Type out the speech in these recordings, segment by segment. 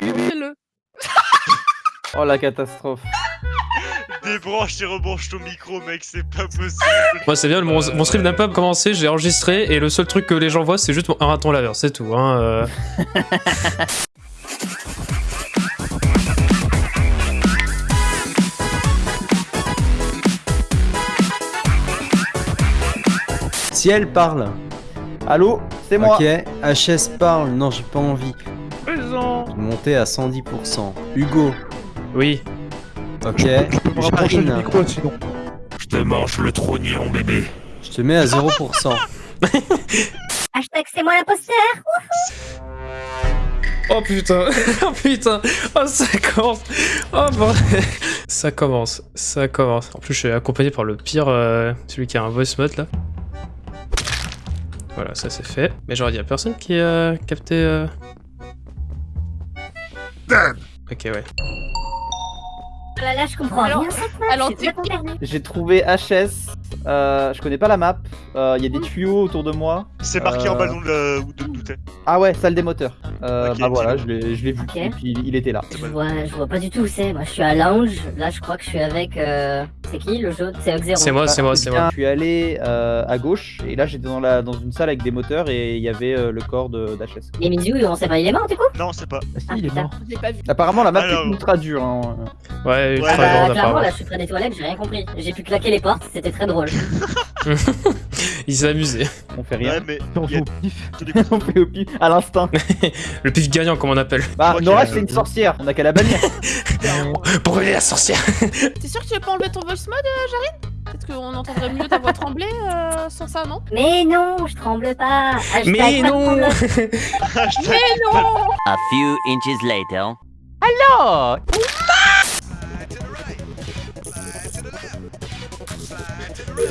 Fais-le. Oh la catastrophe. Débranche et rebranche ton micro, mec, c'est pas possible. Moi, c'est bien, mon, mon stream n'a pas commencé, j'ai enregistré et le seul truc que les gens voient, c'est juste un raton laveur, c'est tout. Hein, euh. Si elle parle. Allô? C'est moi. Ok. HS parle. Non, j'ai pas envie. Présent. Monter à 110%. Hugo. Oui. Ok. Je peux me rapprocher du Jarine. micro sinon. Je te mange le trognon, bébé. Je te mets à 0%. Hashtag c'est moi l'imposteur Oh putain, oh putain, oh ça commence, oh bordel, ça commence, ça commence. En plus, je suis accompagné par le pire, euh, celui qui a un voice mode là. Voilà, ça c'est fait. Mais genre, il y a personne qui a capté. euh, Ok, ouais. Oh là là, je comprends Alors- rien cette map, alors. J'ai trouvé HS. Euh, je connais pas la map. Il y a des tuyaux autour de moi. C'est marqué en Euh. bas dans le où d'où t'es. Ah ouais, salle des moteurs. Euh, Ok, bah voilà, je l'ai je l'ai vu. Ok. Et puis il était là. Je vois, je vois pas du tout où c'est. Moi, je suis à lounge. Là, je crois que je suis avec. Euh... C'est qui le jaune? C'est Oxero. C'est moi, c'est moi, c'est moi. Je suis allé euh, à gauche et là j'étais dans, la, dans une salle avec des moteurs et il y avait euh, le corps de d'HS. Et Mizu, on sait pas, il est mort du coup? Non, c'est pas. Ah si, Ah, il est putain. mort. Pas vu. Apparemment la map Alors. est ultra dure. Hein. Ouais, Ouais, Ah bah, clairement, là, je suis près des toilettes, j'ai rien compris. J'ai pu claquer les portes, c'était très drôle. Il s'est amusé. On fait rien. Ouais, mais. On a joue au pif. on fait au pif à l'instinct. Le pif gagnant, comme on appelle. Bah Nora c'est une sorcière, on a qu'à la bannir. Brûler la sorcière T'es sûr que tu veux pas enlever ton voice mode, euh, Jarine? Peut-être qu'on entendrait mieux ta voix trembler euh, sans ça, non? Mais non, je tremble pas. Hashtag Mais pas non. Mais non A few inches later.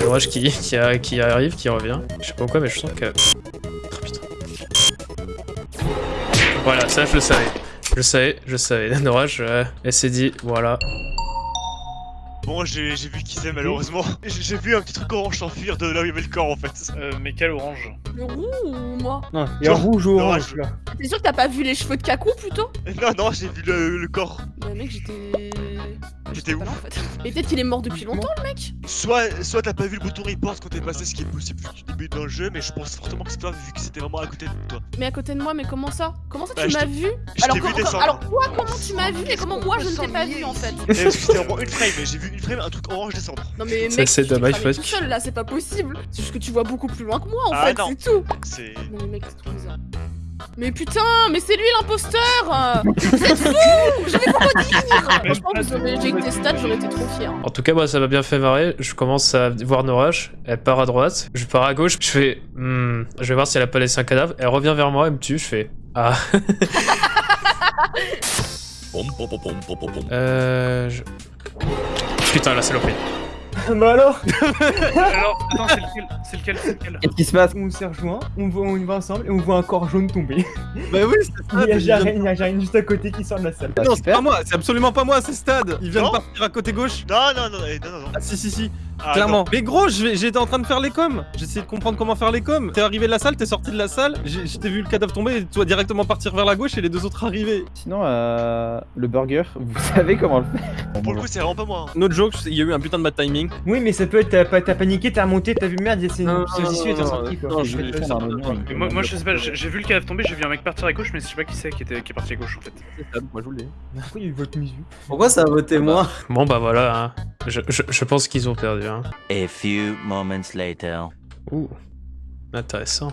L'orage qui, qui, a- qui arrive, qui revient. Je sais pas pourquoi, mais je sens que. Oh putain. Voilà, ça je le savais. Je le savais, je le savais. L'orage, euh, elle s'est dit, voilà. Bon, j'ai vu qui c'est malheureusement. J'ai vu un petit truc orange s'enfuir de là où il y avait le corps en fait. Euh, mais quel orange Le roux ou moi Non, il y a un Genre, rouge ou orange là. T'es sûr que t'as pas vu les cheveux de Kaku plutôt Non, non, j'ai vu le, le corps. Bah mec, j'étais... J'étais où en fait. Mais peut-être qu'il est mort depuis longtemps, le mec Soit, soit t'as pas vu le bouton report quand t'es passé, ce qui est possible vu que tu débutes dans le jeu, mais je pense fortement que c'est toi vu que c'était vraiment à côté de toi. Mais à côté de moi, mais comment ça? Comment ça Bah, tu je m'as vu? alors, vu comment- alors toi, comment tu m'as vu et comment moi je ne t'ai pas vu en fait? Et parce que c'était vraiment une frame, et j'ai vu une frame, un truc orange descendre. Non mais mec, c'est dommage, tout seul là, c'est pas possible C'est juste que tu vois beaucoup plus loin que moi en Ah, fait, c'est tout. Non mais mec, c'est trop bizarre. Mais putain, mais c'est lui l'imposteur Vous êtes fous Je vais pas dire Franchement, vous aurez j'ai tes stats, j'aurais été trop fier. En tout cas, moi, ça m'a bien fait marrer. Je commence à voir Norash. Elle part à droite. Je pars à gauche. Je fais, hmm, je vais voir si elle a pas laissé un cadavre. Elle revient vers moi, elle me tue. Je fais, ah. Euh. je- Putain, la saloperie. Bah alors Alors, attends, c'est lequel C'est lequel C'est lequel Qu'est-ce qui se passe On s'est rejoint, on, voit, on y va ensemble et on voit un corps jaune tomber. Bah oui, c'est Il y a Stad. il y a juste à côté qui sort de la salle. Bah, Non, c'est pas moi, c'est absolument pas moi, c'est Stad. Il vient Non. de partir à côté gauche. Non, non, non, non, non, non. Ah si si si, Ah, clairement. non. Mais gros, j'étais en train de faire les coms. J'essayais de comprendre comment faire les coms. T'es arrivé de la salle, t'es sorti de la salle. j'ai- Je t'ai vu le cadavre tomber et toi directement partir vers la gauche et les deux autres arriver. Sinon, euh, le burger, vous savez comment le faire Pour le coup, c'est vraiment pas moi. hein. Notre joke, il y a eu un putain de bad timing. Oui, mais ça peut être, t'as pas- t'as paniqué, t'as remonté, t'as vu merde, c'est Non, une saucisse et t'es sorti quoi. non, Je moi, moi, je sais pas, j'ai vu le cadavre tomber, j'ai vu un mec partir à gauche, mais je sais pas qui c'est qui, était- qui est parti à gauche en fait. C'est moi je vous le dis. Pourquoi il musique Pourquoi ça a voté moi? Bon, bah voilà. hein. Je pense qu'ils ont perdu. A few moments later. Ouh. Intéressant.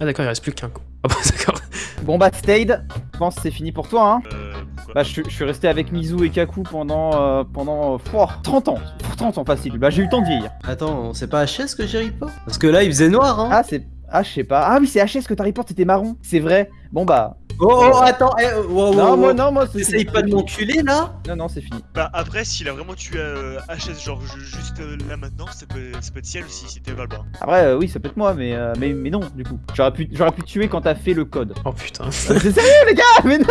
Ah, d'accord, il reste plus qu'un coup. Ah, bah, d'accord. Bon bah Stade, je pense que c'est fini pour toi hein. Euh, Bah je, suis- je suis resté avec Mizu et Kaku pendant euh, pendant euh, pouah, 30 ans. 30 ans facile. Bah j'ai eu le temps de vieillir. Attends, c'est pas HS que j'ai report Parce que là, il faisait noir, hein Ah c'est ah je sais pas. Ah oui c'est HS que t'as report c'était marron. C'est vrai. Bon bah Oh, oh, attends, eh, oh, oh, non oh, moi oh. non moi c'est T'essayes fini. pas de m'enculer, là Non non c'est fini. Bah après, s'il a vraiment tué euh, HS, genre ju- juste euh, là maintenant, ça peut, ça peut être ciel aussi, si t'es Valbar. Après euh, oui ça peut être moi mais euh, mais mais non du coup. J'aurais pu j'aurais pu te tuer quand t'as fait le code. Oh putain. Bah, c'est sérieux les gars Mais non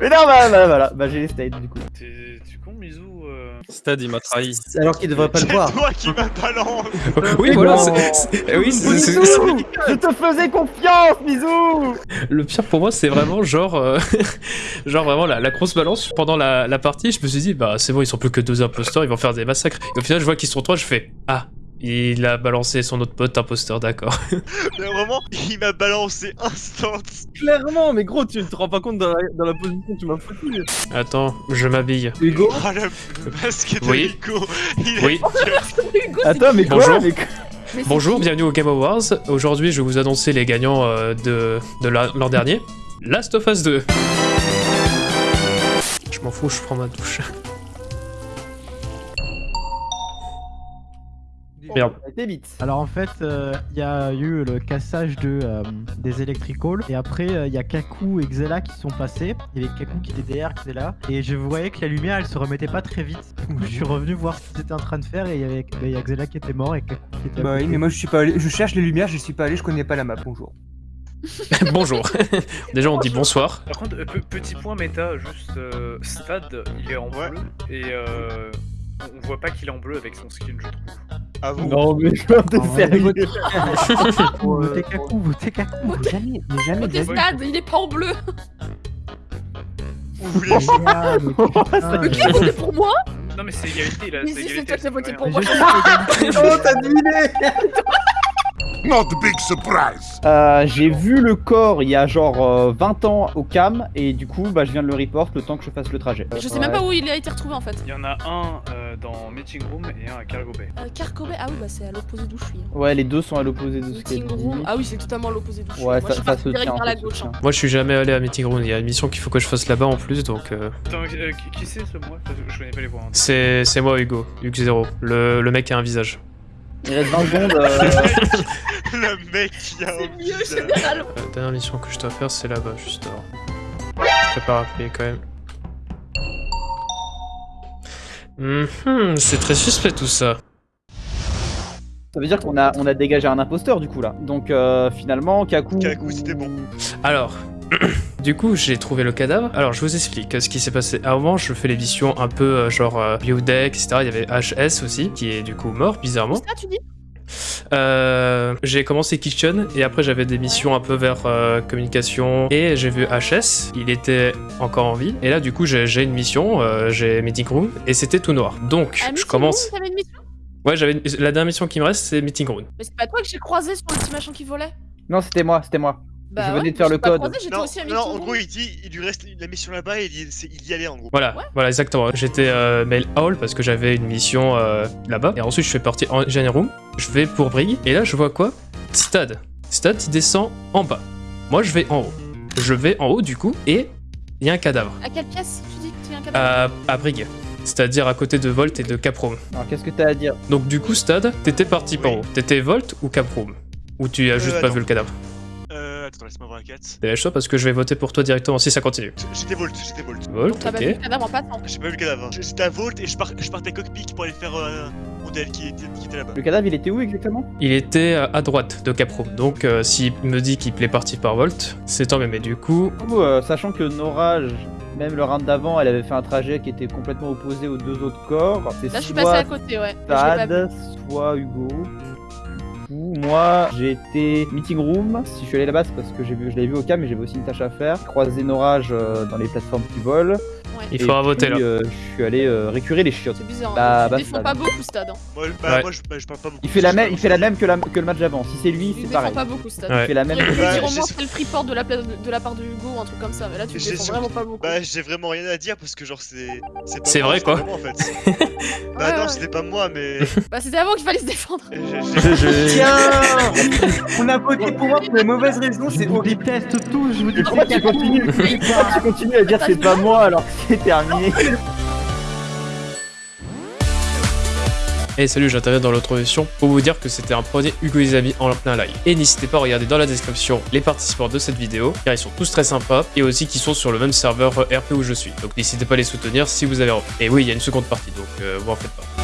Mais non bah, bah voilà bah j'ai les Stade du coup. Tu con, Mizu euh... Stad, il m'a trahi. Alors qu'il devrait pas le C'est voir. toi qui m'as balance Oui, voilà, c'est- c'est- oui, c'est- c'est- Bisous Je te faisais confiance, bisous Le pire pour moi, c'est vraiment genre, euh, genre vraiment la, la grosse balance pendant la, la partie. Je me suis dit, bah c'est bon, ils sont plus que deux imposteurs, ils vont faire des massacres. Et au final, je vois qu'ils sont trois, je fais, ah, il a balancé son autre pote imposteur, d'accord. Mais vraiment, il m'a balancé instant Clairement, mais gros, tu ne te rends pas compte dans la, dans la position que tu m'as foutu. Attends, je m'habille. Hugo Oh le masque de Oui. Rico Il est Oui. Hugo, Attends, mais quoi Bonjour. quoi Mais Bonjour, bienvenue au Game Awards. Aujourd'hui, je vais vous annoncer les gagnants euh, de, de la- l'an dernier. Last of Us 2. Je m'en fous, je prends ma douche. Merde. Ça a été vite. Alors en fait, euh, il y a eu le cassage de, euh, des electrical et après euh, il y a Kaku et Xela qui sont passés. Il y avait Kaku qui était derrière Xela et je voyais que la lumière elle se remettait pas très vite. Donc je suis revenu voir ce qu'ils étaient en train de faire et il y avait il y a Xela qui était mort et Kaku qui était. Bah oui, mais moi je suis pas allé. Je cherche les lumières, je suis pas allé, je connais pas la map. Bonjour. Bonjour. Déjà, on dit bonsoir. Par contre, euh, pe- petit point méta, juste euh, Stad, il est en Ouais. bleu et euh, on voit pas qu'il est en bleu avec son skin, je trouve. Ah vous Non, mais quoi, t'es En vrai, sérieux Votez Kaku, votez Kaku. Jamais, mais jamais vie. stade, il est pas en bleu. Vous voulez Ah, mais qui a euh, voté pour moi Non, mais c'est égalité là. Mais si, c'est toi qui as voté pour moi. Oh, t'as deviné Not big surprise. Euh, J'ai vu le corps il y a genre euh, 20 ans au cam et du coup bah je viens de le report le temps que je fasse le trajet. Je sais même pas où il a été retrouvé en fait. Il y en a un euh, dans Meeting Room et un à Cargo Bay. Euh, Carcobé, ah oui, bah c'est à l'opposé d'où je suis. hein. Ouais les deux sont à l'opposé de Meeting room, ah oui, c'est totalement à l'opposé d'où je suis. Ouais Moi, ça, je suis ça se direct tient. vers la gauche. hein. Moi, je suis jamais allé à Meeting Room. Il y a une mission qu'il faut que je fasse là-bas en plus, donc euh, Attends, euh, qui, qui c'est ce moi? Je connais pas les voix. hein. c'est c'est moi, Hugo. Hugo0. Le, le mec qui a un visage. Il reste 20 secondes. euh, Le mec qui a C'est mieux généralement. La dernière mission que je dois faire, c'est là-bas, juste avant. Je prépare à appeler quand même. Mhm, c'est très suspect tout ça. Ça veut dire qu'on a, on a dégagé un imposteur du coup là. Donc euh, finalement Kaku. Kaku, c'était bon. Alors, du coup, j'ai trouvé le cadavre. Alors, je vous explique ce qui s'est passé. À un moment, je fais les missions un peu euh, genre euh, Biodeck, etc. Il y avait HS aussi, qui est du coup mort, bizarrement. Ça, tu dis? Euh, j'ai commencé Kitchen et après j'avais des missions un peu vers euh, communication et j'ai vu HS, il était encore en vie et là du coup j'ai une mission, euh, j'ai Meeting Room et c'était tout noir. Donc Ah, je commence. Room, une mission? Ouais, j'avais une- la dernière mission qui me reste c'est Meeting Room. Mais c'est pas toi que j'ai croisé sur le petit machin qui volait? Non c'était moi, c'était moi. Bah Je venais ouais, de faire le pas code. croisé, Non, aussi à non, en gros, il dit, il lui reste la mission là-bas et il, y- il y allait en gros. Voilà, Ouais. voilà exactement. J'étais euh, mail hall parce que j'avais une mission euh, là-bas et ensuite je fais partie en Engineer Room. Je vais pour Brig et là je vois quoi? Stad. Stad il descend en bas. Moi je vais en haut. Je vais en haut du coup et il y a un cadavre. À quelle pièce tu dis que tu viens un cadavre? À, à Brig. C'est-à-dire à côté de Volt et de Caproom. Alors qu'est-ce que t'as à dire? Donc du coup, Stad, t'étais parti par où T'étais Volt ou Caproom Ou tu as juste Euh, pas attends. vu le cadavre? Laisse-moi voir la quête. Dépêche-toi parce que je vais voter pour toi directement si ça continue. J'étais Volt, j'étais Volt. Volt, T'as pas vu le ok. cadavre en passant J'ai pas vu le cadavre. J'étais à Volt et je, pars, je partais cockpit pour aller faire euh, un modèle qui était, qui était là-bas. Le cadavre il était où exactement? Il était euh, à droite de Caproom. Donc euh, s'il me dit qu'il est parti par Volt, c'est tant même. Mais du coup, Du coup, euh, sachant que Nora, j- même le round d'avant, elle avait fait un trajet qui était complètement opposé aux deux autres corps. C'est Là, je suis passé à côté, ouais. Tad, soit Hugo. Coup, moi, j'ai été meeting room. Si je suis allé là-bas, c'est parce que j'ai vu, je l'avais vu au cam, mais j'avais aussi une tâche à faire. Croiser Norage euh, dans les plateformes qui volent. Ouais. il faudra puis, voter là. euh, je suis allé euh, récurer les chiottes. C'est bizarre. Bah, hein. bah, Tu défends ça- pas beaucoup, Stade. hein. Moi, bah, Ouais. moi je, bah, je parle pas beaucoup. Il fait la même, il fait la même que, la- que le match d'avant. Si c'est lui, c'est pareil. pas beaucoup, Stade. Ouais. Il fait la même. Pu dire Bah, au moins j'ai- c'est le freeport de la, de la part de Hugo ou un truc comme ça, mais là tu défends sur- vraiment pas beaucoup. Bah, j'ai vraiment rien à dire parce que, genre, c'est. pas C'est vrai, quoi. en fait. Ouais, bah, non, ouais. c'était pas moi, mais. Bah c'était avant qu'il fallait se défendre. Tiens On a voté pour moi pour les mauvaises raisons, c'est horrible. déteste tous, je vous dis Pourquoi tu continues Pourquoi tu continues à dire c'est pas moi alors que c'est terminé Et salut, j'interviens dans l'autre émission pour vous dire que c'était un premier Hugo et les amis en plein live. Et n'hésitez pas à regarder dans la description les participants de cette vidéo, car ils sont tous très sympas, et aussi qui sont sur le même serveur RP où je suis. Donc n'hésitez pas à les soutenir si vous avez envie. Et oui, il y a une seconde partie, donc euh, vous en faites pas.